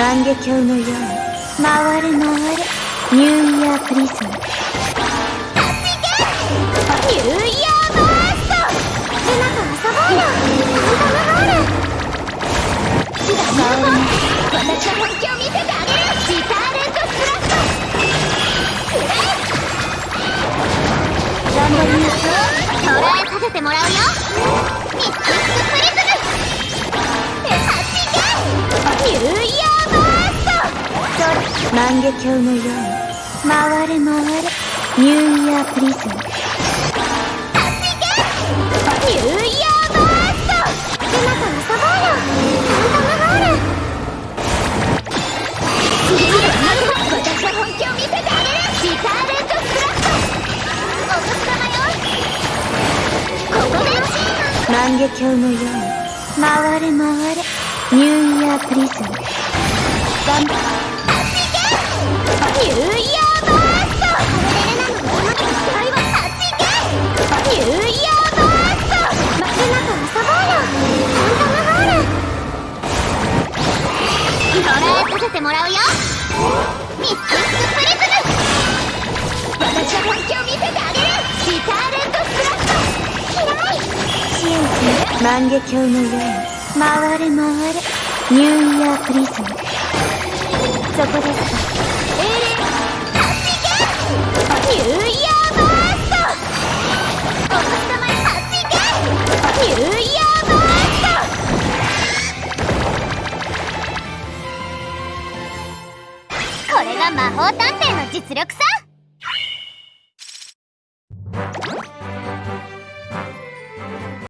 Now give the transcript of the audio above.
万華鏡のように回れ回れニューイヤープリズムニューイヤーバースト!ルナと遊ぼう!よファント!ムホールシダニューボー私の本気を見せてあげるシターレント!スラット!くれ頑張りましょ捉えさせてもらう!よミックプリ万華鏡のように回れ回れニューイヤープリズム発信ニューイヤーバーストルナと遊ぼうよファントムホーの本気を見せてあげるシターラットお年玉よここで万華鏡のように回れ回れ。ニューイヤープリズム。頑張ニューイヤーバーストこれでルナの今の期待は発信ニューイヤーバーストルナと遊ぼうよファントムホール捉えさせてもらうよミスティックプリズム私の本気を見せてあげるシターレントスラット嫌い支援する万華鏡のように回れ回れ。ニューイヤープリズム。れが魔法探偵の実力さ。